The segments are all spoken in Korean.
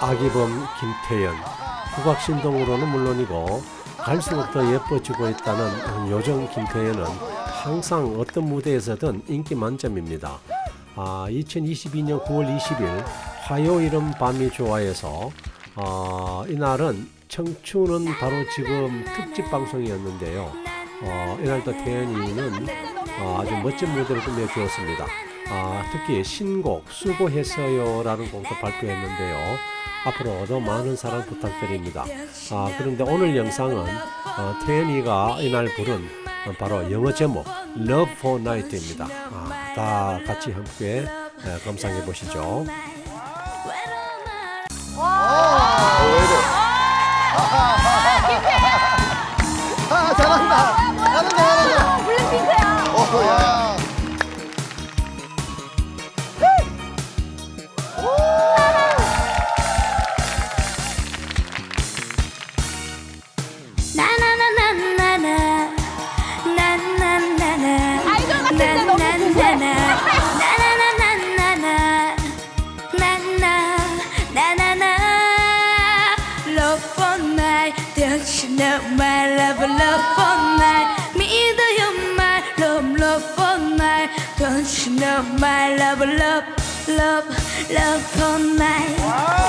아기범 김태연 국악신동으로는 물론이고 갈수록 더 예뻐지고 있다는 요정 김태연은 항상 어떤 무대에서든 인기 만점입니다. 아, 2022년 9월 20일 화요일은 밤이 좋아해서 어, 이날은 청춘은 바로 지금 특집 방송이었는데요. 어, 이날도 태연이는 어, 아주 멋진 무대를 끝내주었습니다. 아, 특히 신곡 수고했어요 라는 곡도 발표했는데요. 앞으로 더 많은 사랑 부탁드립니다. 아, 그런데 오늘 영상은 어, 태연이가 이날 부른 어, 바로 영어 제목 Love for Night입니다. 아, 다 같이 함께 에, 감상해 보시죠. Know my love love for night 믿어 you my love love for night Don't you know my love love love love for night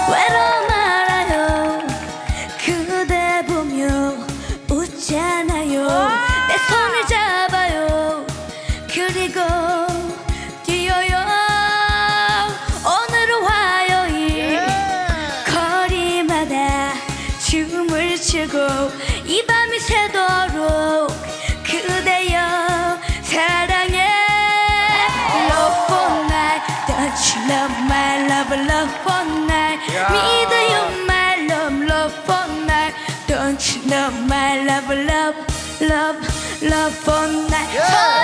love for night yeah. Me either you're my love, love for night Don't you know my love, love, love, love for night yeah.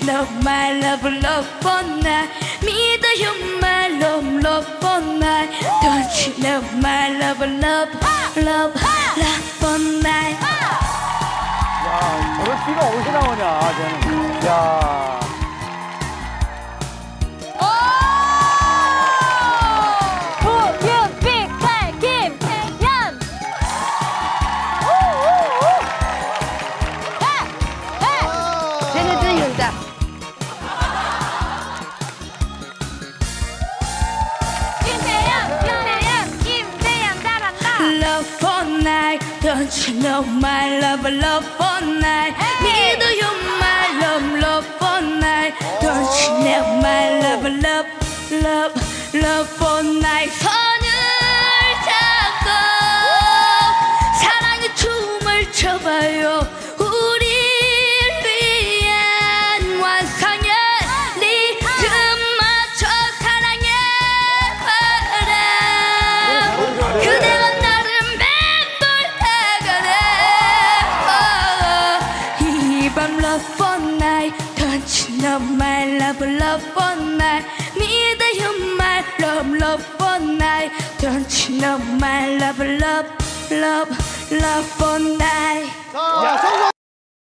You know my love love for night 믿어요 my love love for night Don't you know my love love love love for night 야, 저런 끼가 어디서 나오냐, 쟤는. 야. 쟤네들 윤자. Don't you know my love love for night? 믿 맴돌다가네 이밤 love for night Don't you know my love love for night 믿어요 my love love for night Don't you know my love love love love for night 자 성공